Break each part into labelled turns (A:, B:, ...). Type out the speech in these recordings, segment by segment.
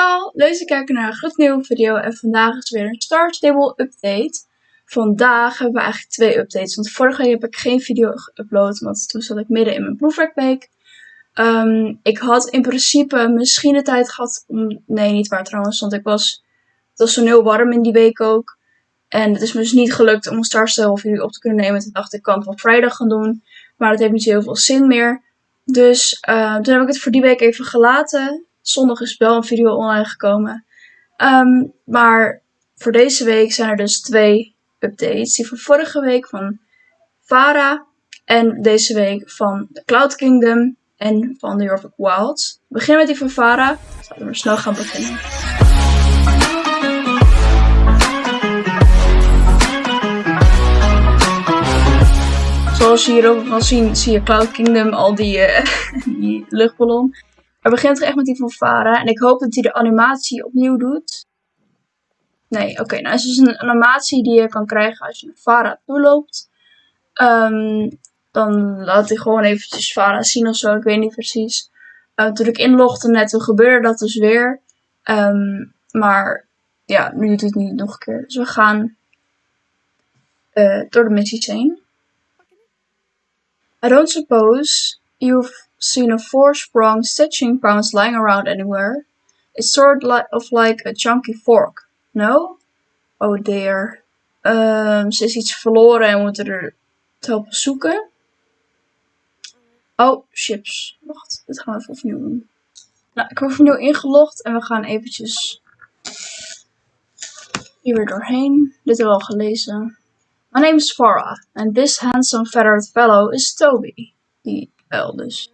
A: allemaal, leuk te kijken naar een gloednieuwe video en vandaag is weer een Star Stable update. Vandaag hebben we eigenlijk twee updates, want vorige week heb ik geen video geüpload, want toen zat ik midden in mijn proefwerkweek. Um, ik had in principe misschien de tijd gehad om, nee niet waar trouwens, want ik was, het was zo heel warm in die week ook. En het is me dus niet gelukt om een Star Stable video op te kunnen nemen, toen dacht ik, kan het op vrijdag gaan doen, maar dat heeft niet heel veel zin meer. Dus uh, toen heb ik het voor die week even gelaten zondag is wel een video online gekomen. Um, maar voor deze week zijn er dus twee updates. Die van vorige week van Vara. En deze week van The Cloud Kingdom en van The York Wilds. We beginnen met die van Vara. Laten we snel gaan beginnen. Zoals je hier ook kan zien, zie je Cloud Kingdom, al die, uh, die luchtballon. Er begint er echt met die van Vara. En ik hoop dat hij de animatie opnieuw doet. Nee, oké. Nou is dus een animatie die je kan krijgen als je naar Vara toe loopt. Um, dan laat hij gewoon eventjes Vara zien of zo. Ik weet niet precies. Uh, toen ik inlogde net, toen gebeurde dat dus weer. Um, maar ja, nu doet het niet nog een keer. Dus we gaan uh, door de missies heen. I don't suppose you've seen a four-sprung stitching pounce lying around anywhere. It's sort of like a chunky fork. No? Oh dear. Um, ze is iets verloren en we moeten er helpen zoeken. Oh, chips. Wacht, dit gaan we even opnieuw doen. Nou, ik heb opnieuw ingelogd en we gaan eventjes hier weer doorheen. Dit hebben we al gelezen. My name is Farah and this handsome feathered fellow is Toby. Die L dus.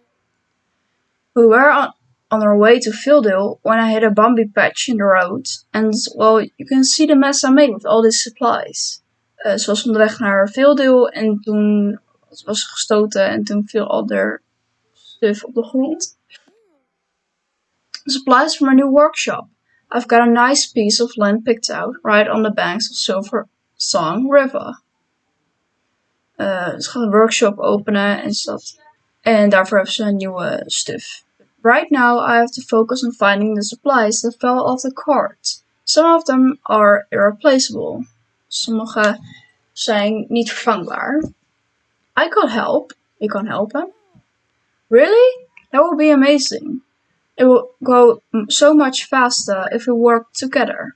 A: We were on, on our way to Fieldale when I hit a bumpy patch in the road. And, well, you can see the mess I made with all these supplies. Uh, ze was onderweg naar Fieldale en toen was ze gestoten en toen viel al haar stuff op de grond. Supplies from a new workshop. I've got a nice piece of land picked out right on the banks of Silver Song River. Uh, ze gaat een workshop openen en, dat, en daarvoor heeft ze een nieuwe stuff. Right now I have to focus on finding the supplies that fell off the cart. Some of them are irreplaceable. Sommige zijn niet vervangbaar. I could help. Ik kan helpen. Really? That would be amazing. It will go so much faster if we work together.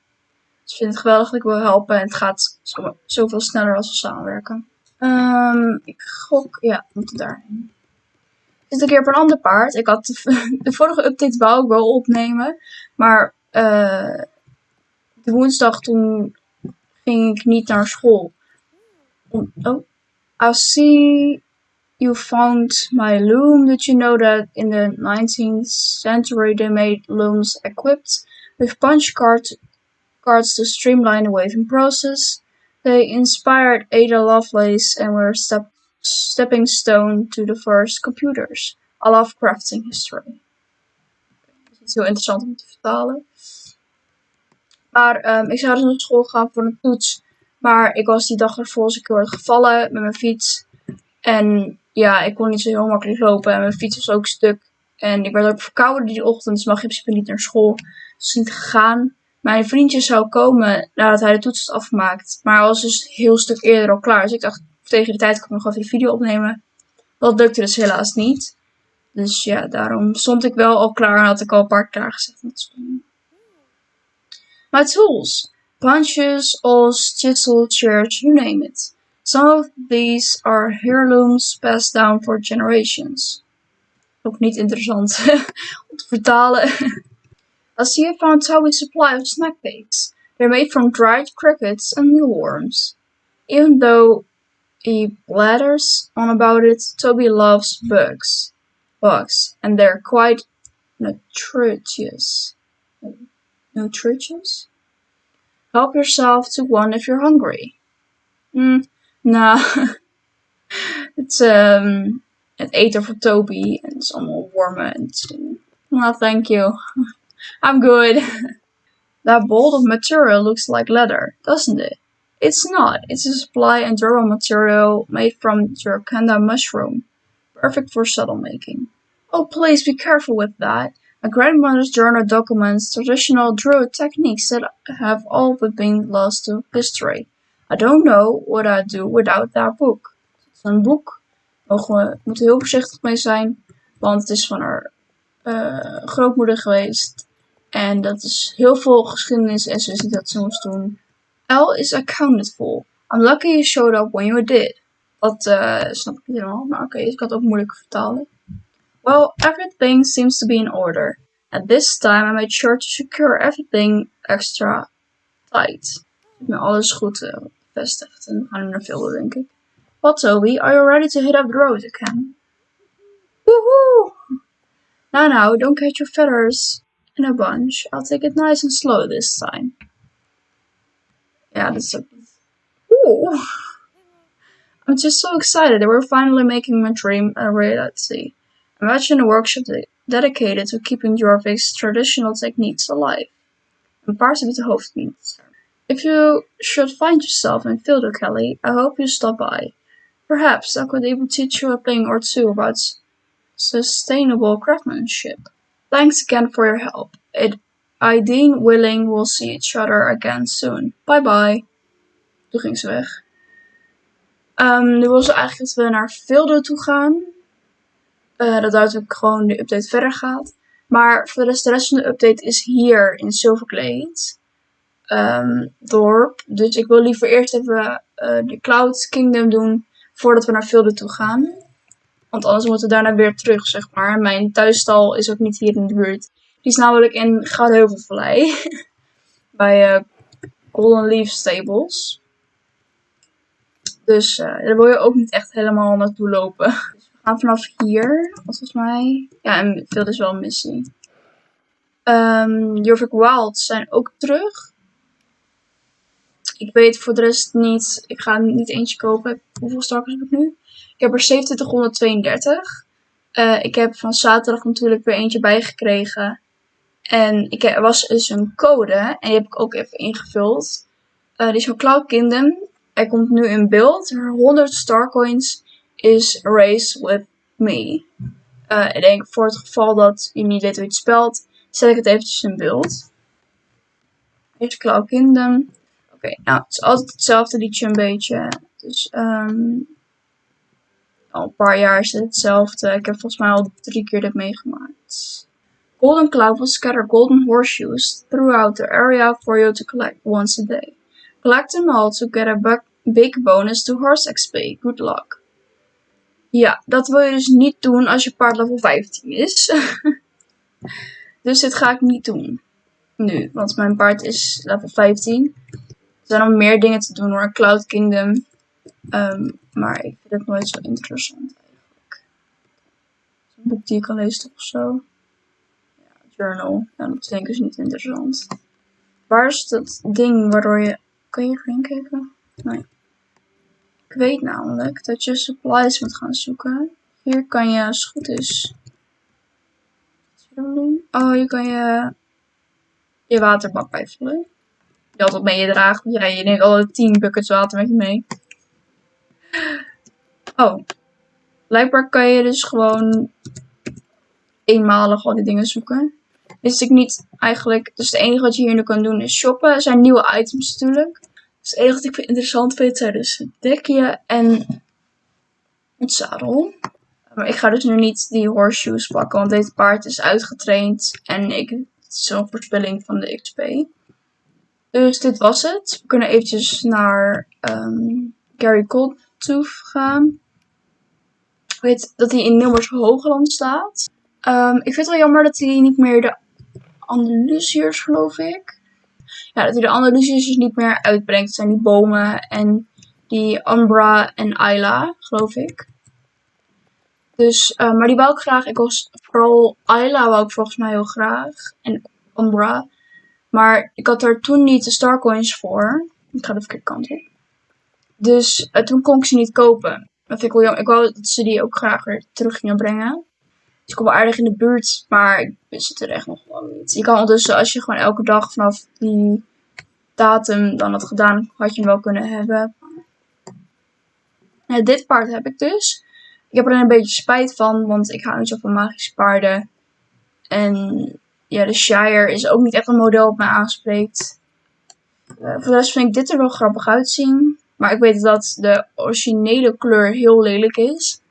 A: Dus ik vind het geweldig dat ik wil helpen en het gaat zoveel sneller als we samenwerken. Um, ik gok, ja, we moeten daarheen zit een keer op een ander paard. Ik had de, vorige update wou ik wel opnemen. Maar uh, de woensdag toen ging ik niet naar school. Oh, I see you found my loom. Did you know that in the 19th century they made looms equipped with punch card cards to streamline the weaving process? They inspired Ada Lovelace and were step stepping stone to the first computers. I love crafting history. Dat is heel interessant om te vertalen. Maar um, ik zou dus naar school gaan voor een toets. Maar ik was die dag ervoor als ik heel gevallen met mijn fiets. En ja, ik kon niet zo heel makkelijk lopen. En mijn fiets was ook stuk. En ik werd ook verkouden die ochtend. Dus mag in principe niet naar school. Dus niet gegaan. Mijn vriendje zou komen nadat hij de toets had afgemaakt. Maar hij was dus heel stuk eerder al klaar. Dus ik dacht, tegen de tijd kan ik nog even de video opnemen. Dat lukte dus helaas niet. Dus ja, daarom stond ik wel al klaar en had ik al een paar met My tools. Punches, awls, chisel, church, you name it. Some of these are heirlooms passed down for generations. Ook niet interessant om te vertalen. See you found Toby's supply of snack cakes. They're made from dried crickets and mealworms. Even though he blathers on about it, Toby loves bugs. Bugs, and they're quite nutritious. Nutritious? Help yourself to one if you're hungry. Mm, nah. it's um, het eten voor Toby. and is allemaal wormen. En no, thank you. I'm good. that bolt of material looks like leather, doesn't it? It's not. It's a supply and durable material made from Jerkanda mushroom. Perfect for saddle making. Oh, please be careful with that. My grandmother's journal documents traditional druid techniques that have all but been lost to history. I don't know what I'd do without that book. Het is een boek. We moeten heel voorzichtig mee zijn, want het is van haar uh, grootmoeder geweest. En dat is heel veel geschiedenis en ze ziet dat ze moest doen. L is accounted for. I'm lucky you showed up when you did. Dat uh, snap ik niet helemaal, maar oké, okay, ik kan het ook moeilijk vertalen. Well, everything seems to be in order. At this time, I made sure to secure everything extra tight. Ik heb alles goed uh, bevestigd en we gaan naar veel denk ik. What, Toby? Are you ready to hit up the road again? Woohoo! Now, now, don't catch your feathers in a bunch. I'll take it nice and slow this time. Yeah, that's a... Ooh! I'm just so excited that we're finally making my dream a reality. Imagine a workshop de dedicated to keeping Jorvik's traditional techniques alive. Een paard met de hoofdmeet. If you should find yourself in Fildo Kelly, I hope you stop by. Perhaps I could even teach you a thing or two about sustainable craftsmanship. Thanks again for your help. It, I deem willing we'll see each other again soon. Bye bye. Toen ging ze weg. Um, nu wil ze eigenlijk dat we naar Fildo toe gaan. Uh, dat natuurlijk gewoon de update verder gaat. Maar voor de rest, van de update is hier in Silverglade. Um, dorp. Dus ik wil liever eerst even uh, de Cloud Kingdom doen voordat we naar Fildo toe gaan. Want anders moeten we daarna weer terug, zeg maar. Mijn thuisstal is ook niet hier in de buurt. Die is namelijk in Goudheuvelvallei. Bij uh, Golden Leaf Stables. Dus uh, daar wil je ook niet echt helemaal naartoe lopen. Dus we gaan vanaf hier, volgens mij. Ja, en veel is wel een missie. Um, Jorvik Wilds zijn ook terug. Ik weet voor de rest niet. Ik ga niet eentje kopen. Hoeveel stalkers heb ik nu? Ik heb er 2732. Uh, ik heb van zaterdag natuurlijk weer eentje bijgekregen. En ik er was dus een code. En die heb ik ook even ingevuld. Uh, die is van Cloud Kingdom. Hij komt nu in beeld. 100 starcoins is race with me. Uh, ik denk voor het geval dat je niet weet hoe het spelt, zet ik het eventjes in beeld. Eerst Cloud Kingdom. Oké, nou, het is altijd hetzelfde liedje een beetje. Dus um, al een paar jaar is het hetzelfde. Ik heb volgens mij al drie keer dit meegemaakt. Golden Cloud will scatter golden horseshoes throughout the area for you to collect once a day. Collect them all to get a big bonus to horse XP. Good luck. Ja, dat wil je dus niet doen als je paard level 15 is. dus dit ga ik niet doen. Nu, want mijn paard is level 15. Er zijn nog meer dingen te doen hoor. Cloud Kingdom. Um, maar ik vind het nooit zo interessant eigenlijk. Een boek die ik al lezen of zo. Journal. Ja, dat denk ik is niet interessant. Waar is dat ding waardoor je... Kan je erin kijken? Nee. Ik weet namelijk dat je supplies moet gaan zoeken. Hier kan je, als het goed is... Oh, je kan je... Je waterbak bijvullen. Je altijd mee je draagt. Ja, je neemt alle 10 buckets water met je mee. Oh. Blijkbaar kan je dus gewoon eenmalig al die dingen zoeken. Wist ik niet eigenlijk. Dus het enige wat je hier nu kan doen is shoppen. Er zijn nieuwe items natuurlijk. Dus het enige wat ik interessant vind zijn dus dekje en het zadel. Maar ik ga dus nu niet die horseshoes pakken, want dit paard is uitgetraind. En ik, het is zo'n voorspelling van de XP. Dus dit was het. We kunnen eventjes naar um, Gary Cold gaan. Ik weet dat hij in Nummers Hoogland staat. Um, ik vind het wel jammer dat hij niet meer de Andalusiërs, geloof ik. Ja, dat hij de Andalusiërs dus niet meer uitbrengt. Het zijn die bomen en die Umbra en Ayla, geloof ik. Dus, uh, maar die wou ik graag. Ik was vooral Ayla wou ik volgens mij heel graag. En Umbra. Maar ik had er toen niet de Starcoins voor. Ik ga de verkeerde kant op. Dus uh, toen kon ik ze niet kopen. Dat vind ik wel jammer. Ik wou dat ze die ook graag weer terug gingen brengen. Ik kom wel aardig in de buurt, maar ik wist het er echt nog wel niet. Je kan ondertussen, als je gewoon elke dag vanaf die datum dan had gedaan, had je hem wel kunnen hebben. Dit paard heb ik dus. Ik heb er een beetje spijt van, want ik hou niet zo van magische paarden. En ja, de Shire is ook niet echt een model op mij aanspreekt. Uh, voor de rest vind ik dit er wel grappig uitzien. Maar ik weet dat de originele kleur heel lelijk is.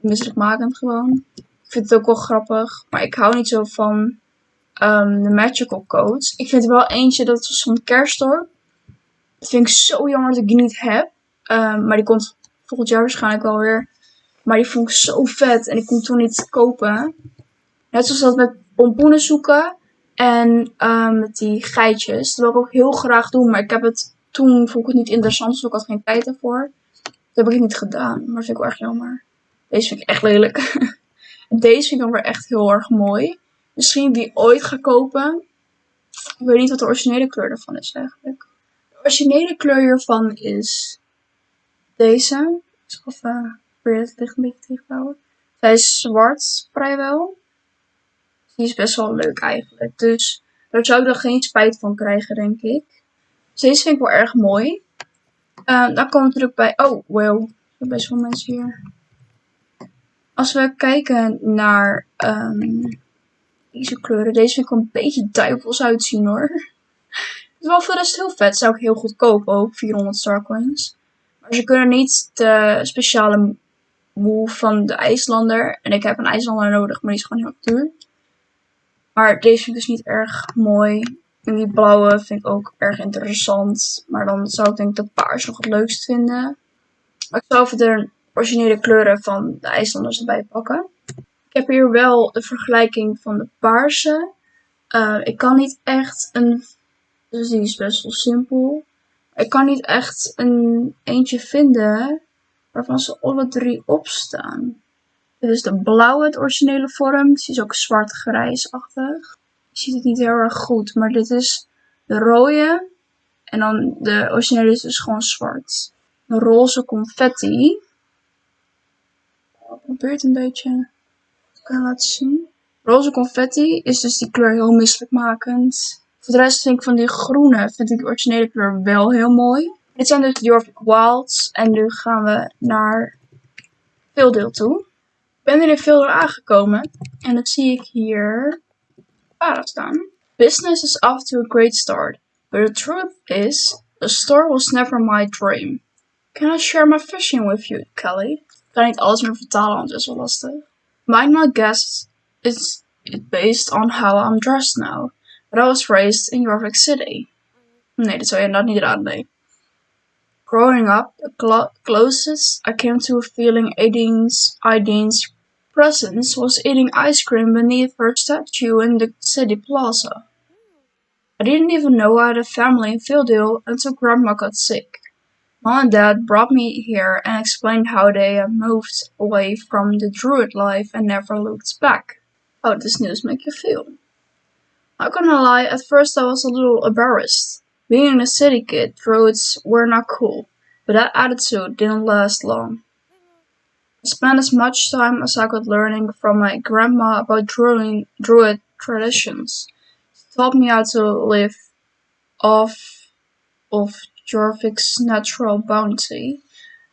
A: Misselijkmakend gewoon. Vind het ook wel grappig. Maar ik hou niet zo van um, de magical codes. Ik vind er wel eentje, dat was van Kerstorp. Dat vind ik zo jammer dat ik die niet heb. Um, maar die komt volgend jaar waarschijnlijk wel weer. Maar die vond ik zo vet en ik kon toen niet kopen. Net zoals dat met pompoenen zoeken en um, met die geitjes. Dat wil ik ook heel graag doen, maar ik heb het toen vond ik het niet interessant, dus ik had geen tijd ervoor. Dat heb ik niet gedaan, maar dat vind ik wel erg jammer. Deze vind ik echt lelijk. Deze vind ik dan weer echt heel erg mooi. Misschien die ooit ga kopen. Ik weet niet wat de originele kleur ervan is eigenlijk. De originele kleur hiervan is deze. Ik zal even weer het licht een beetje tegenhouden. Zij is zwart vrijwel. Die is best wel leuk eigenlijk. Dus daar zou ik dan geen spijt van krijgen, denk ik. Dus deze vind ik wel erg mooi. Uh, dan komen we natuurlijk bij... Oh, wow. Er zijn best wel mensen hier. Als we kijken naar um, deze kleuren. Deze vind ik een beetje duivels uitzien hoor. Het is wel voor de rest heel vet. Zou ik heel goed kopen ook. 400 starcoins. Maar ze kunnen niet de speciale wool van de IJslander. En ik heb een IJslander nodig, maar die is gewoon heel duur. Maar deze vind ik dus niet erg mooi. En die blauwe vind ik ook erg interessant. Maar dan zou ik denk de paars nog het leukst vinden. Maar ik zou even de originele kleuren van de IJslanders erbij pakken. Ik heb hier wel de vergelijking van de paarse. Uh, ik kan niet echt een... Dus die is best wel simpel. Ik kan niet echt een eentje vinden waarvan ze alle drie opstaan. Dit is de blauwe, het originele vorm. Die is ook zwart-grijsachtig. Je ziet het niet heel erg goed, maar dit is de rode. En dan de originele is dus gewoon zwart. De roze confetti. Ik probeer het een beetje te laten zien. Roze confetti is dus die kleur heel misselijkmakend. Voor de rest vind ik van die groene, vind ik de originele kleur wel heel mooi. Dit zijn dus Jorvik Wilds. En nu gaan we naar veel deel toe. Ik ben er in veel aangekomen. En dat zie ik hier para staan. Business is off to a great start. But the truth is, the store was never my dream. Can I share my fishing with you, Kelly? Ik kan niet alles meer vertalen, want het is wel lastig. Might not guess it based on how I'm dressed now. But I was raised in York City. Nee, dat zou je inderdaad niet raden, nee. Growing up, the closest I came to feeling Aidine's, Aidine's presence was eating ice cream beneath her statue in the city plaza. I didn't even know I had a family in Phildale until Grandma got sick. Mom and Dad brought me here and explained how they had moved away from the druid life and never looked back. How does news make you feel? Not gonna lie, at first I was a little embarrassed. Being a city kid, druids were not cool, but that attitude didn't last long. I spent as much time as I could learning from my grandma about druid, druid traditions. She taught me how to live off of Jorvik's natural bounty,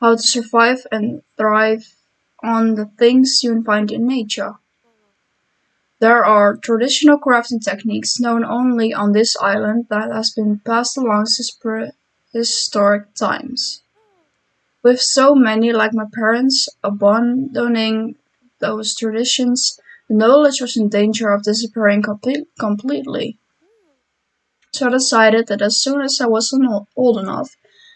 A: how to survive and thrive on the things you find in nature. There are traditional crafting techniques known only on this island that has been passed along since prehistoric times. With so many, like my parents, abandoning those traditions, the knowledge was in danger of disappearing completely. So I decided that as soon as I was old enough,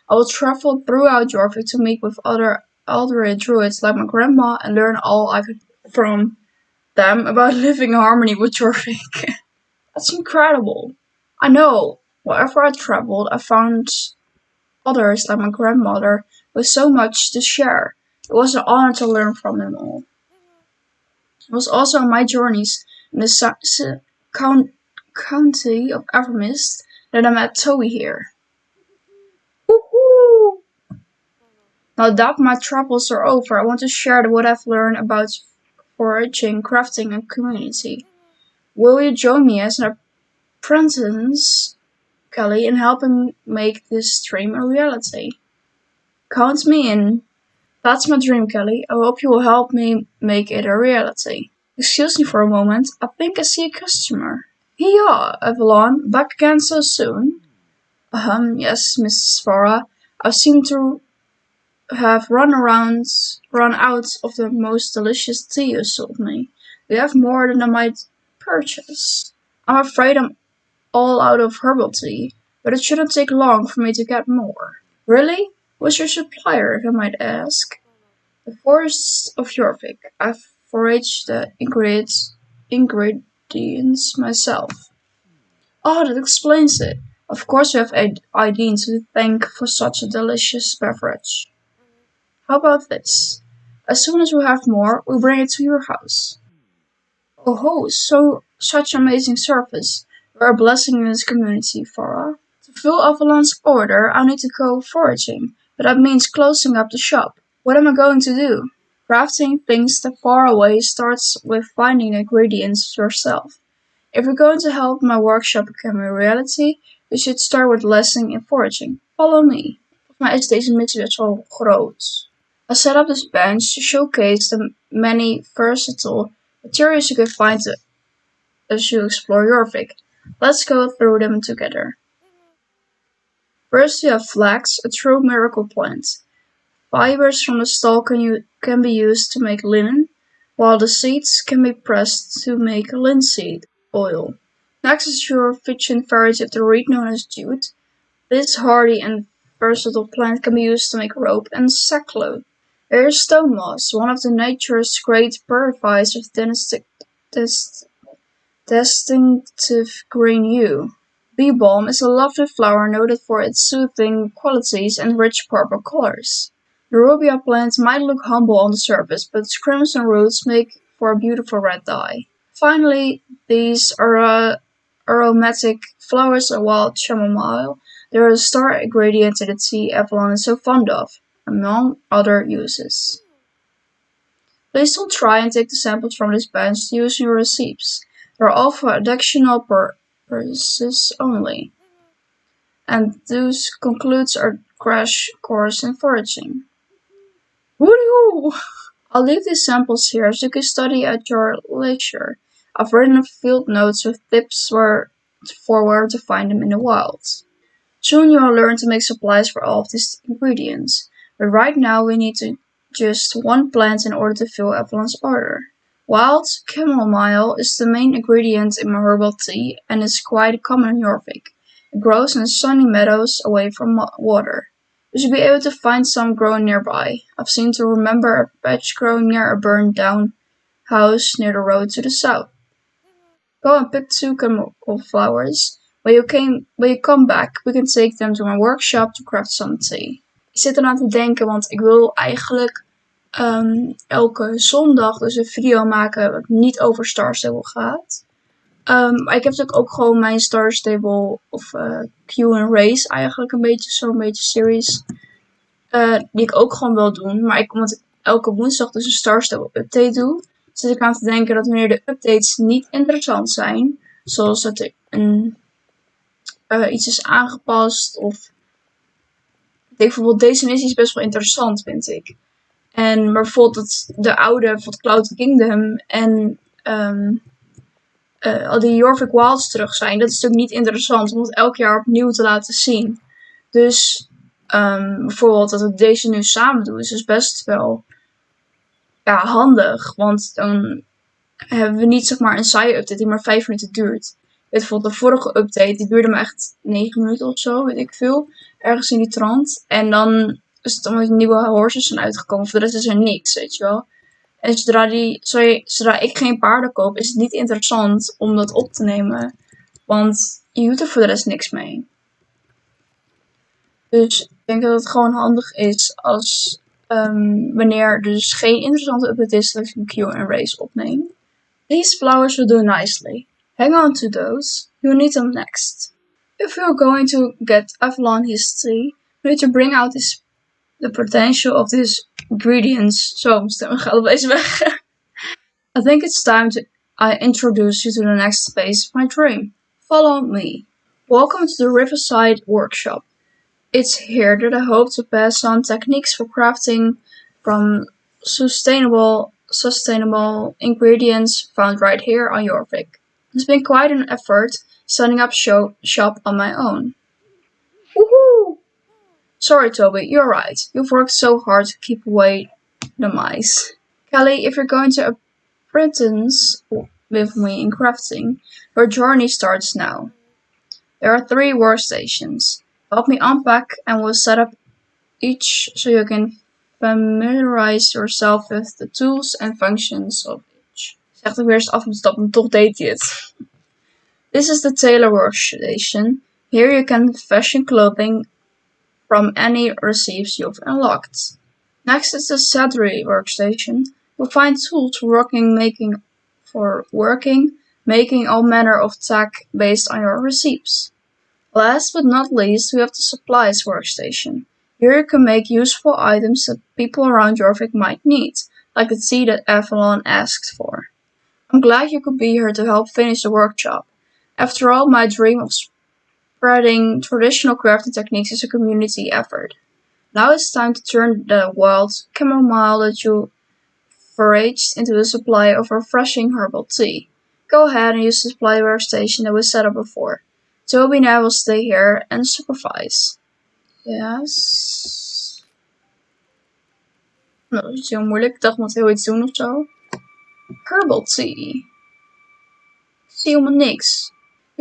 A: I would travel throughout Jorvik to meet with other elderly druids like my grandma and learn all I could from them about living in harmony with Jorvik. That's incredible. I know, wherever I traveled, I found others like my grandmother with so much to share. It was an honor to learn from them all. It was also on my journeys in the count county of Evermist that I met Toby here. Woohoo! Now that my travels are over, I want to share what I've learned about foraging, crafting, and community. Will you join me as an apprentice, Kelly, in helping make this dream a reality? Count me in. That's my dream, Kelly. I hope you will help me make it a reality. Excuse me for a moment, I think I see a customer. Yeah, Avalon, back again so soon? Um, yes, Mrs. Farah. I seem to have run around, run out of the most delicious tea you sold me. You have more than I might purchase? I'm afraid I'm all out of herbal tea, but it shouldn't take long for me to get more. Really? Who's your supplier, if I might ask? The forests of Jorvik. I've foraged the ingredients, ingredients myself. Oh, that explains it. Of course you have Aideen to thank for such a delicious beverage. How about this? As soon as we have more, we bring it to your house. Oh ho, so such amazing service. You're a blessing in this community, Farah. To fill Avalon's order, I need to go foraging, but that means closing up the shop. What am I going to do? Crafting things that far away starts with finding ingredients yourself. If you're going to help my workshop become a reality, we should start with lessening and foraging. Follow me. Volgens mij is deze groot. I set up this bench to showcase the many versatile materials you can find as you explore Jorvik. Let's go through them together. First you have flax, a true miracle plant. Fibers from the stalk can, can be used to make linen, while the seeds can be pressed to make linseed oil. Next is your fichin variety of the reed known as jute. This hardy and versatile plant can be used to make rope and sackcloth. Here is stone moss, one of the nature's great purifiers of distinctive green hue. Bee balm is a lovely flower noted for its soothing qualities and rich purple colors. The rubia plant might look humble on the surface, but its crimson roots make for a beautiful red dye. Finally, these are aromatic flowers of wild chamomile. They are a star ingredient in the tea Avalon is so fond of, among other uses. Please don't try and take the samples from this bench to use your recipes. They are all for educational purposes only. And this concludes our crash course in foraging. Woo! I'll leave these samples here so you can study at your leisure. I've written a field notes with tips for where to find them in the wild. Soon you'll learn to make supplies for all of these ingredients, but right now we need to just one plant in order to fill Avalon's order. Wild chamomile is the main ingredient in my herbal tea and is quite common in Jorvik. It grows in sunny meadows away from water. We should be able to find some growing nearby. I've seen to remember a patch growing near a burned down house near the road to the south. Go and pick two chemical flowers. When you, came, when you come back, we can take them to my workshop to craft some tea. Ik zit eraan te denken, want ik wil eigenlijk um, elke zondag dus een video maken wat niet over Star Stable gaat. Um, maar ik heb natuurlijk ook gewoon mijn Star Stable of uh, Q eigenlijk een beetje zo'n beetje series. Uh, die ik ook gewoon wil doen. Maar ik, omdat ik elke woensdag dus een Star Stable update doe. Zit ik aan te denken dat wanneer de updates niet interessant zijn. Zoals dat er een, uh, iets is aangepast. Of ik denk bijvoorbeeld deze missie is best wel interessant vind ik. En maar bijvoorbeeld de oude bijvoorbeeld Cloud Kingdom en um, uh, al die Jorvik Wilds terug zijn. Dat is natuurlijk niet interessant om het elk jaar opnieuw te laten zien. Dus um, bijvoorbeeld dat we deze nu samen doen is dus best wel ja, handig. Want dan hebben we niet zeg maar een saaie update die maar 5 minuten duurt. Weet bijvoorbeeld de vorige update, die duurde maar echt 9 minuten of zo, weet ik veel. Ergens in die trant. En dan is het allemaal nieuwe horses zijn uitgekomen. Voor de rest is er niks, weet je wel. En zodra, die, ik geen paarden koop, is het niet interessant om dat op te nemen. Want je doet er voor de rest niks mee. Dus ik denk dat het gewoon handig is als um, wanneer er dus geen interessante update is, dat ik een race opneem. These flowers will do nicely. Hang on to those. You'll need them next. If you're going to get Avalon history, you need to bring out this the potential of these ingredients. so stem weg. I think it's time to I introduce you to the next phase of my dream. Follow me. Welcome to the Riverside Workshop. It's here that I hope to pass on techniques for crafting from sustainable sustainable ingredients found right here on Jorvik. It's been quite an effort setting up show shop on my own. Sorry, Toby, you're right. You've worked so hard to keep away the mice. Kelly, if you're going to apprentice with me in crafting, your journey starts now. There are three workstations. Help me unpack and we'll set up each so you can familiarize yourself with the tools and functions of each. Zegt weer eens af en stappen, toch deed hij het. This is the tailor workstation. Here you can fashion clothing from any recipes you've unlocked. Next is the saddlery workstation. You'll find tools for working, making, for working, making all manner of tech based on your recipes. Last but not least, we have the supplies workstation. Here you can make useful items that people around Jorvik might need, like the tea that Avalon asked for. I'm glad you could be here to help finish the workshop. After all, my dream of spreading traditional crafting techniques is a community effort. Now it's time to turn the wild chamomile that you foraged into a supply of refreshing herbal tea. Go ahead and use the supply workstation that was set up before. Toby and I will stay here and supervise. Yes. Nou, dat is heel moeilijk. Ik dacht, moet heel iets doen of zo. Herbal tea. Ik zie helemaal niks.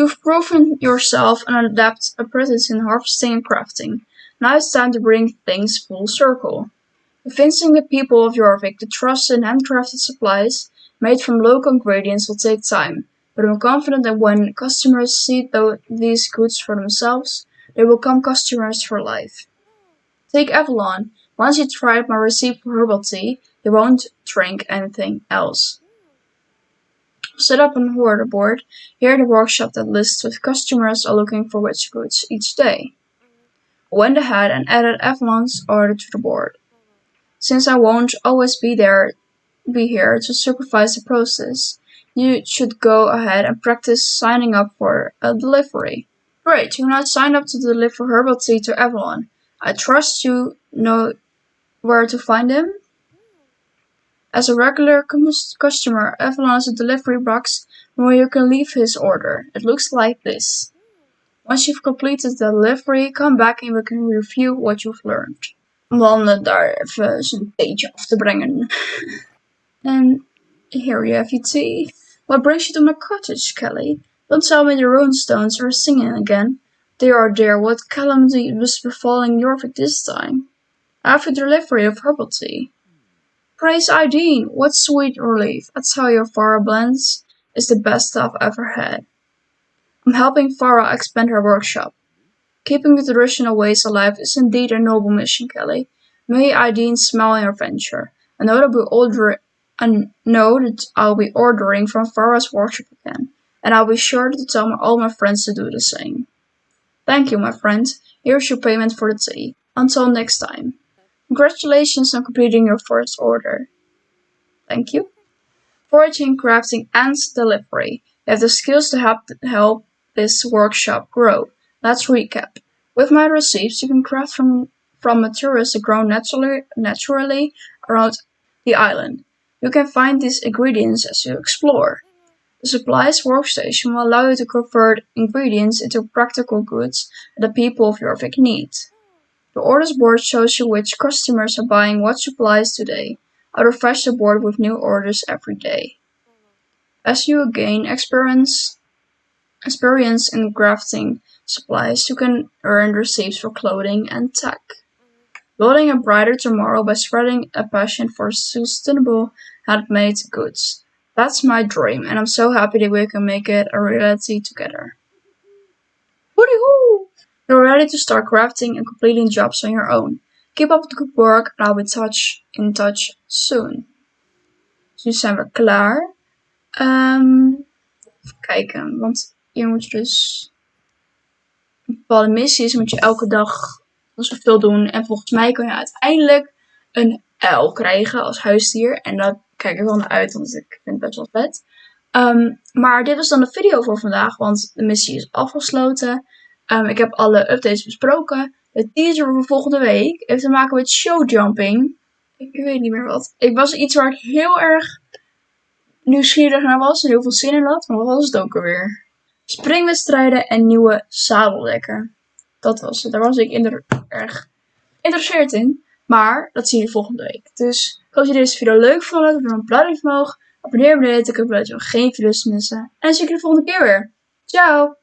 A: You've proven yourself an adept apprentice in harvesting and crafting. Now it's time to bring things full circle. Convincing the people of Jorvik to trust in handcrafted supplies made from local ingredients will take time, but I'm confident that when customers see these goods for themselves, they will become customers for life. Take Avalon. Once you try my recipe for herbal tea, you won't drink anything else. Set up an order board here the workshop that lists what customers are looking for which goods each day. Went ahead and added Avalon's order to the board. Since I won't always be there, be here to supervise the process, you should go ahead and practice signing up for a delivery. Great, you're now signed up to deliver herbal tea to Avalon. I trust you know where to find him? As a regular customer, Avalon has a delivery box where you can leave his order. It looks like this. Once you've completed the delivery, come back and we can review what you've learned. Om dan daar even zijn theetje af te brengen. and here you have your tea. What brings you to my cottage, Kelly? Don't tell me the rune stones are singing again. They are there. what calamity was befalling Jorvik this time? After delivery of herbal tea. Praise Ideen, what sweet relief. I tell you, Farah Blends is the best stuff I've ever had. I'm helping Farah expand her workshop. Keeping the traditional ways alive is indeed a noble mission, Kelly. May Ideen smile in your venture. I know that order I know that I'll be ordering from Farah's workshop again and I'll be sure to tell my, all my friends to do the same. Thank you, my friend. Here's your payment for the tea. Until next time. Congratulations on completing your first order. Thank you. Foraging, crafting, and delivery. You have the skills to help, help this workshop grow. Let's recap. With my receipts, you can craft from, from materials that grow naturally, naturally around the island. You can find these ingredients as you explore. The supplies workstation will allow you to convert ingredients into practical goods that the people of Jorvik need. The orders board shows you which customers are buying what supplies today. I refresh the board with new orders every day. As you gain experience, experience in crafting supplies, you can earn receipts for clothing and tech. Building a brighter tomorrow by spreading a passion for sustainable handmade goods. That's my dream, and I'm so happy that we can make it a reality together. Woody hoo! You're ready to start crafting and completing jobs on your own. Keep up the good work, and I'll be touch in touch soon. Dus nu zijn we klaar. Um, even kijken, want hier moet je dus een bepaalde missies moet je elke dag zoveel doen. En volgens mij kan je uiteindelijk een uil krijgen als huisdier. En dat kijk er wel naar uit, want ik vind het best wel vet. Um, maar dit was dan de video voor vandaag, want de missie is afgesloten. Um, ik heb alle updates besproken. De teaser voor volgende week heeft te maken met showjumping. ik weet niet meer wat. Ik was iets waar ik heel erg nieuwsgierig naar was en heel veel zin in had. Maar wat was het ook alweer? Springwedstrijden en nieuwe zadeldekken. Dat was het. Daar was ik in erg geïnteresseerd in. Maar dat zie je volgende week. Dus als je deze video leuk vond, doe een duimpje omhoog. Abonneer me beneden, ik heb je geen video's missen. En dan zie ik je de volgende keer weer. Ciao!